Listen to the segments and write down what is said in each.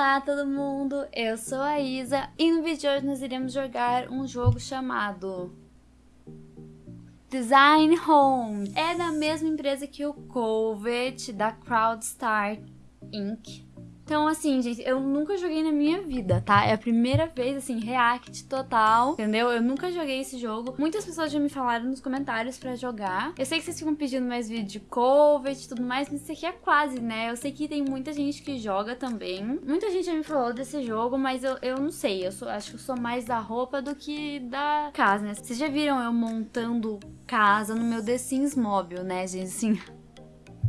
Olá todo mundo, eu sou a Isa e no vídeo de hoje nós iremos jogar um jogo chamado Design Home. É da mesma empresa que o Covet, da Crowdstar Inc. Então, assim, gente, eu nunca joguei na minha vida, tá? É a primeira vez, assim, react total, entendeu? Eu nunca joguei esse jogo. Muitas pessoas já me falaram nos comentários pra jogar. Eu sei que vocês ficam pedindo mais vídeo de cover e tudo mais, mas isso aqui é quase, né? Eu sei que tem muita gente que joga também. Muita gente já me falou desse jogo, mas eu, eu não sei. Eu sou, acho que eu sou mais da roupa do que da casa, né? Vocês já viram eu montando casa no meu The Sims né, gente? Assim,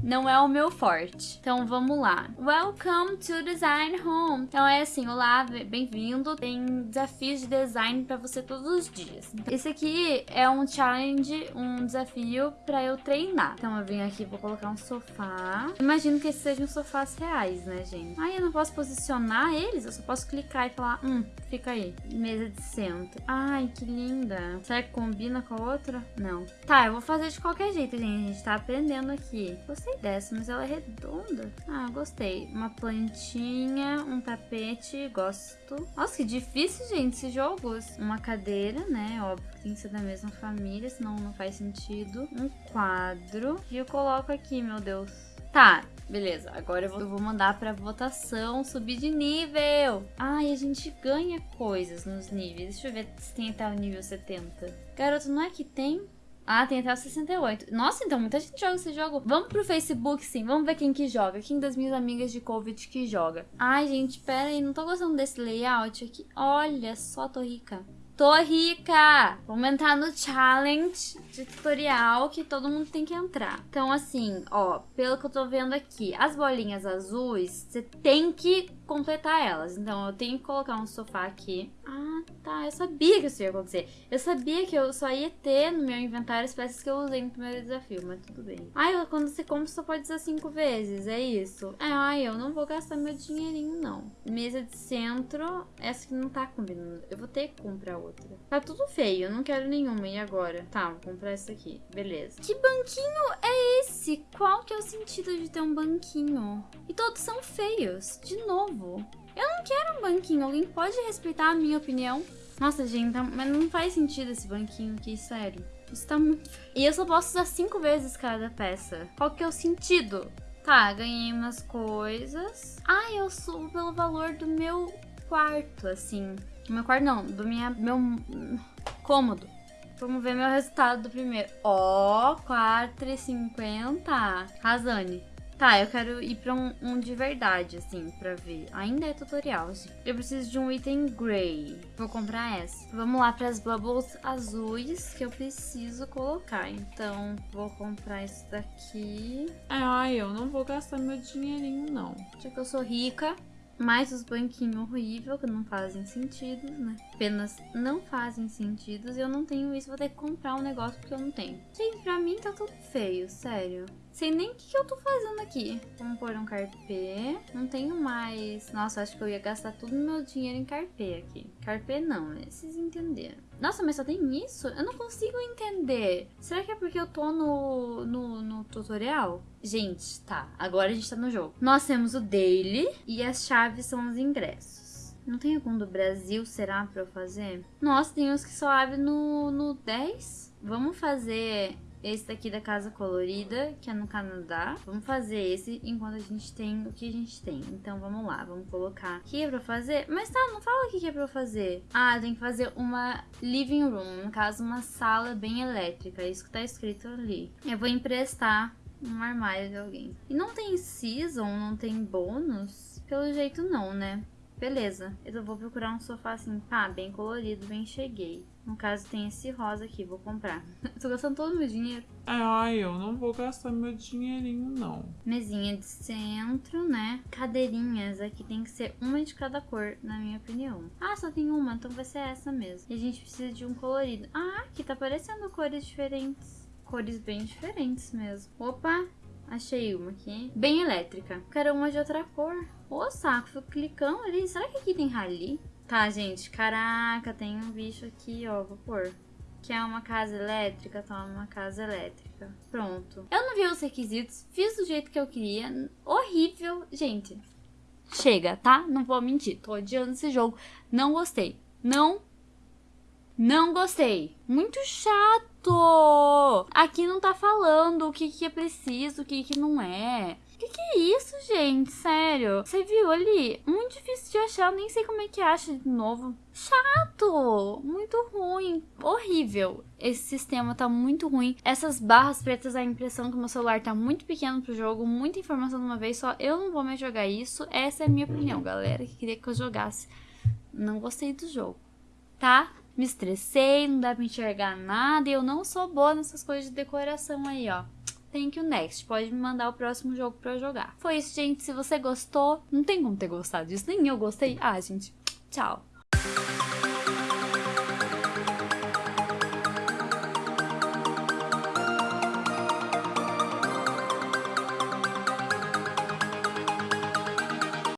não é o meu forte. Então vamos lá. Welcome to Design Home. Então é assim, olá, bem-vindo. Tem desafios de design para você todos os dias. Esse aqui é um challenge, um desafio para eu treinar. Então eu vim aqui, vou colocar um sofá. Imagino que esses sejam sofás reais, né, gente? Ai, eu não posso posicionar eles, eu só posso clicar e falar, hum, fica aí. Mesa de centro. Ai, que linda. Será que combina com a outra? Não. Tá, eu vou fazer de qualquer jeito, gente. A gente tá aprendendo aqui. Você gostei dessa, mas ela é redonda. Ah, gostei. Uma plantinha, um tapete, gosto. Nossa, que difícil, gente, esses jogos. Uma cadeira, né? Óbvio tem que ser da mesma família, senão não faz sentido. Um quadro. E eu coloco aqui, meu Deus. Tá, beleza. Agora eu vou mandar pra votação subir de nível. Ai, a gente ganha coisas nos níveis. Deixa eu ver se tem até o nível 70. Garoto, não é que tem? Ah, tem até o 68. Nossa, então muita gente joga esse jogo. Vamos pro Facebook, sim. Vamos ver quem que joga. Quem das minhas amigas de Covid que joga. Ai, gente, pera aí. Não tô gostando desse layout aqui. Olha só, tô rica. Tô rica! Vamos entrar no challenge de tutorial que todo mundo tem que entrar. Então, assim, ó, pelo que eu tô vendo aqui, as bolinhas azuis, você tem que completar elas. Então, eu tenho que colocar um sofá aqui. Ah, tá. Eu sabia que isso ia acontecer. Eu sabia que eu só ia ter no meu inventário as peças que eu usei no primeiro desafio, mas tudo bem. Ai, quando você compra, só pode usar cinco vezes, é isso? É, ai, eu não vou gastar meu dinheirinho, não. Mesa de centro, essa que não tá combinando. Eu vou ter que comprar outra. Tá tudo feio, não quero nenhuma. E agora? Tá, vou comprar essa aqui. Beleza. Que banquinho é esse? Qual que é o sentido de ter um banquinho? E todos são feios. De novo. Eu não quero um banquinho. Alguém pode respeitar a minha opinião? Nossa, gente, tá... mas não faz sentido esse banquinho aqui, sério. Isso tá muito... E eu só posso usar cinco vezes cada peça. Qual que é o sentido? Tá, ganhei umas coisas. Ah, eu subo pelo valor do meu quarto, assim. Do meu quarto não, do minha, meu cômodo. Vamos ver meu resultado do primeiro. Ó, oh, 4,50. Razane. Tá, eu quero ir pra um, um, de verdade, assim, pra ver. Ainda é tutorial. Eu preciso de um item grey. Vou comprar essa. Vamos lá pras bubbles azuis que eu preciso colocar. Então, vou comprar isso daqui. Ai, eu não vou gastar meu dinheirinho, não. Já que eu sou rica, mais os banquinhos horríveis que não fazem sentido, né? Apenas não fazem sentido e eu não tenho isso, vou ter que comprar um negócio porque eu não tenho. Gente, pra mim tá tudo feio, sério. Sei nem o que, que eu tô fazendo aqui. Vamos pôr um carpê. Não tenho mais... Nossa, acho que eu ia gastar todo o meu dinheiro em carpê aqui. Carpê não, né? Vocês entenderam. Nossa, mas só tem isso? Eu não consigo entender. Será que é porque eu tô no, no, no tutorial? Gente, tá. Agora a gente tá no jogo. Nós temos o daily e as chaves são os ingressos. Não tem algum do Brasil, será, pra eu fazer? Nossa, tem uns que só abrem no, no 10. Vamos fazer esse daqui da Casa Colorida, que é no Canadá. Vamos fazer esse enquanto a gente tem o que a gente tem. Então vamos lá, vamos colocar aqui pra fazer. Mas tá, não fala o que é pra fazer. Ah, tem que fazer uma living room, no caso uma sala bem elétrica, é isso que tá escrito ali. Eu vou emprestar um armário de alguém. E não tem season, não tem bônus? Pelo jeito não, né? Beleza, eu vou procurar um sofá assim, pá, bem colorido, bem cheguei. No caso, tem esse rosa aqui, vou comprar. Tô gastando todo o meu dinheiro. É, ai, eu não vou gastar meu dinheirinho, não. Mesinha de centro, né? Cadeirinhas, aqui tem que ser uma de cada cor, na minha opinião. Ah, só tem uma, então vai ser essa mesmo. E a gente precisa de um colorido. Ah, aqui tá aparecendo cores diferentes. Cores bem diferentes mesmo. Opa, Achei uma aqui. Bem elétrica. Quero uma de outra cor. Ô, saco, fico clicando ali. Será que aqui tem rali? Tá, gente. Caraca, tem um bicho aqui, ó. Vou pôr. Que é uma casa elétrica, toma uma casa elétrica. Pronto. Eu não vi os requisitos, fiz do jeito que eu queria. Horrível. Gente, chega, tá? Não vou mentir, tô odiando esse jogo. Não gostei. Não não gostei. Muito chato. Aqui não tá falando o que, que é preciso, o que, que não é. O que, que é isso, gente? Sério. Você viu ali? Muito difícil de achar. Eu nem sei como é que acha de novo. Chato. Muito ruim. Horrível. Esse sistema tá muito ruim. Essas barras pretas, a impressão que meu celular tá muito pequeno pro jogo. Muita informação de uma vez só. Eu não vou mais jogar isso. Essa é a minha opinião, galera. Que queria que eu jogasse. Não gostei do jogo. Tá? Me estressei, não dá pra enxergar nada e eu não sou boa nessas coisas de decoração aí, ó. Thank you next. Pode me mandar o próximo jogo pra eu jogar. Foi isso, gente. Se você gostou, não tem como ter gostado disso. Nem eu gostei. Ah, gente, tchau.